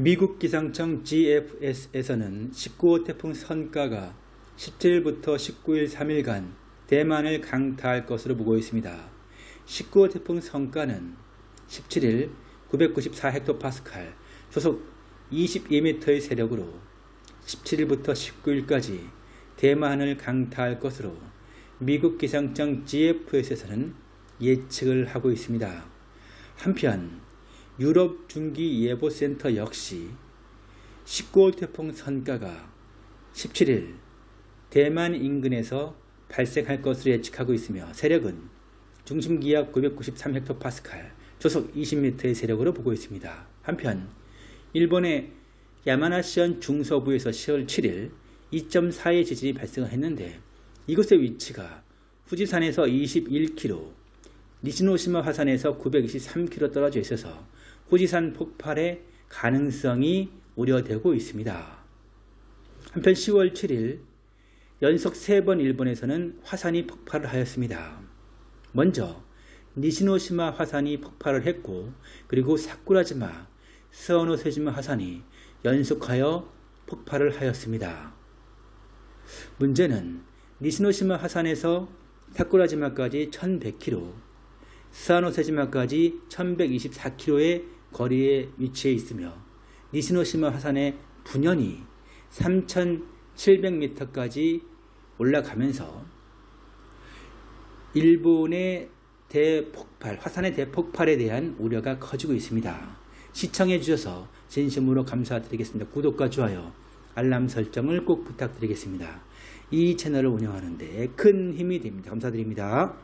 미국 기상청 GFS에서는 19호 태풍 선가가 17일부터 19일 3일간 대만을 강타할 것으로 보고 있습니다. 19호 태풍 선가는 17일 994헥토파스칼 소속 22m의 세력으로 17일부터 19일까지 대만을 강타할 것으로 미국 기상청 GFS에서는 예측을 하고 있습니다. 한편 유럽 중기예보센터 역시 19호 태풍 선가가 17일 대만 인근에서 발생할 것으로 예측하고 있으며 세력은 중심기압 993헥토파스칼, 조속 20m의 세력으로 보고 있습니다. 한편 일본의 야마나시현 중서부에서 10월 7일 2.4의 지진이 발생했는데 이곳의 위치가 후지산에서 21km, 니시노시마 화산에서 923km 떨어져 있어서 후지산 폭발의 가능성이 우려되고 있습니다. 한편 10월 7일 연속 3번 일본에서는 화산이 폭발을 하였습니다. 먼저 니시노시마 화산이 폭발을 했고 그리고 사쿠라지마, 스어노세지마 화산이 연속하여 폭발을 하였습니다. 문제는 니시노시마 화산에서 사쿠라지마까지 1100km, 스아노세지마까지 1124km의 거리에 위치해 있으며 니시노시마 화산의 분연이 3700m까지 올라가면서 일본의 대폭발, 화산의 대폭발에 대한 우려가 커지고 있습니다. 시청해 주셔서 진심으로 감사드리겠습니다. 구독과 좋아요, 알람 설정을 꼭 부탁드리겠습니다. 이 채널을 운영하는데 큰 힘이 됩니다. 감사드립니다.